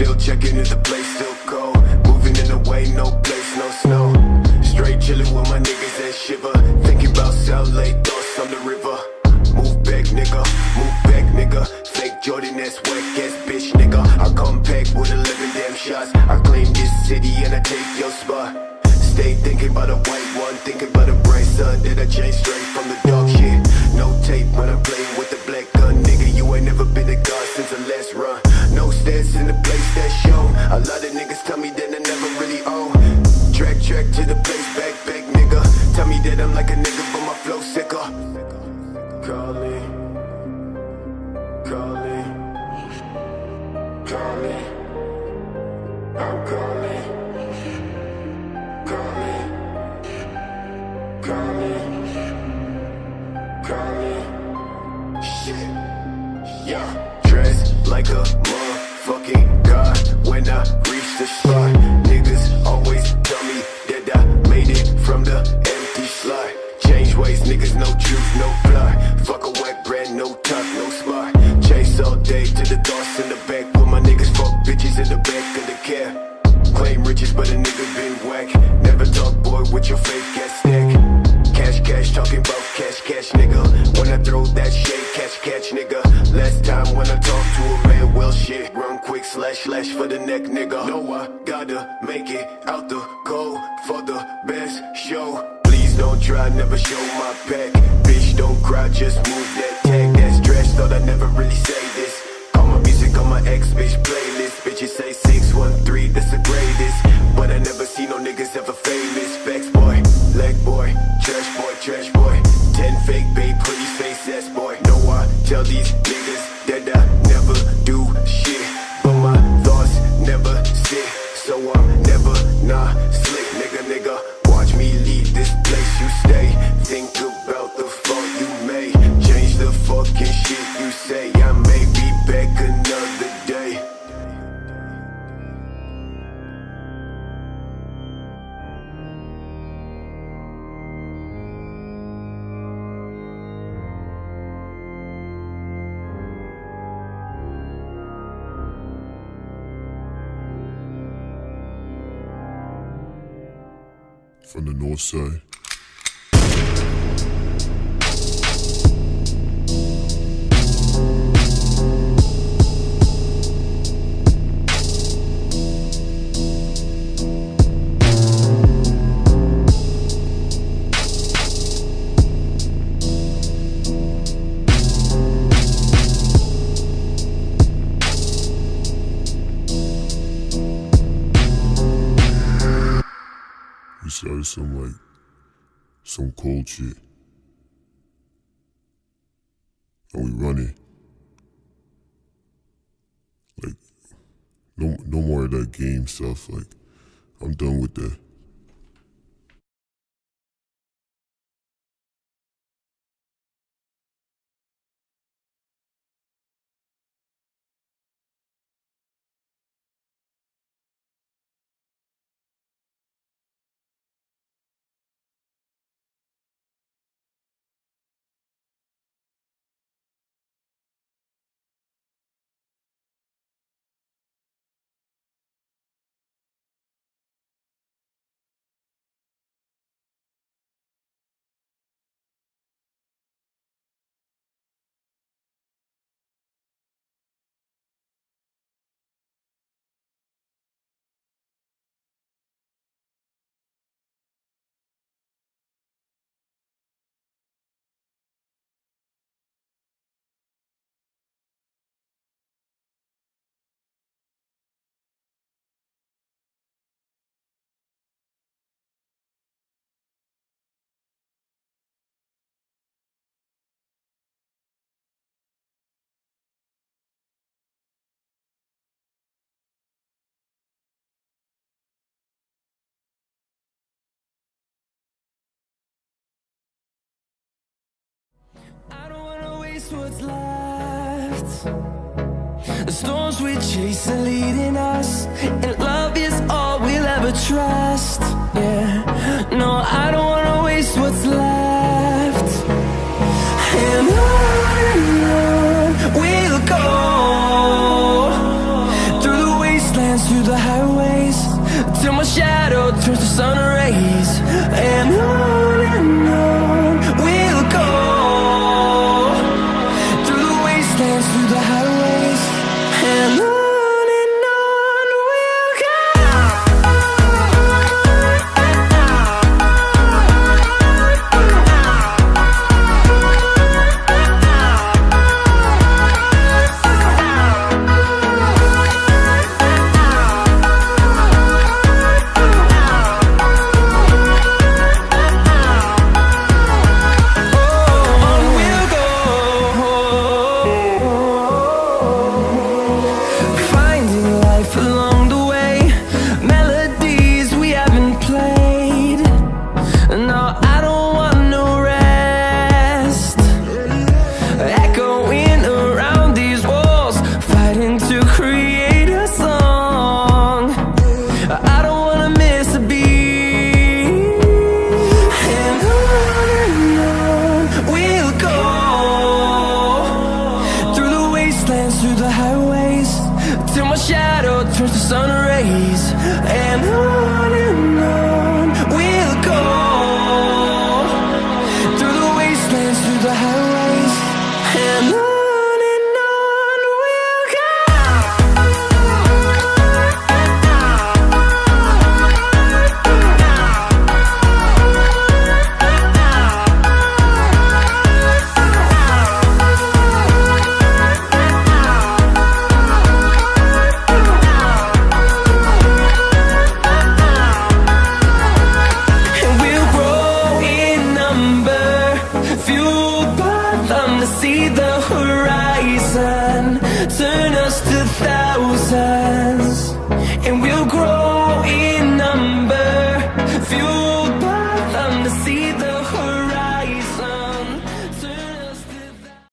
Still checking if the place still cold. Moving in the way, no place, no snow. Straight chillin' with my niggas that shiver. Thinking about South Lake, thoughts on the river. Move back, nigga. Move back, nigga. Fake Jordan, that's whack ass bitch, nigga. I come back with 11 damn shots. I claim this city and I take your spot. Stay thinking about a white one, thinking about a bright sun that I change straight calling, calling. I'm calling, calling, calling, calling. Shit, yeah. Dressed like a motherfucking god when I reach the spot. Niggas always tell me that I made it from the empty slot. Change ways, niggas, no truth, no plot. Fuck a day to the thoughts in the back. With my niggas, fuck bitches in the back of the cab. Claim riches, but a nigga been whack. Never talk, boy, with your fake ass stack. Cash, cash, talking about cash, cash, nigga. When I throw that shit, catch, catch, nigga. Last time when I talk to a man, well, shit. Run quick, slash, slash for the neck, nigga. No, I gotta make it ex bitch playlist. Bitches say 613, that's the greatest. But I never see no niggas ever from the north side. Started some like some cold shit. And we running. Like no no more of that game stuff. Like I'm done with that. What's left. The storms we chase are leading us, and love is all we'll ever trust. Yeah, see the horizon. Turn us to thousands And we'll grow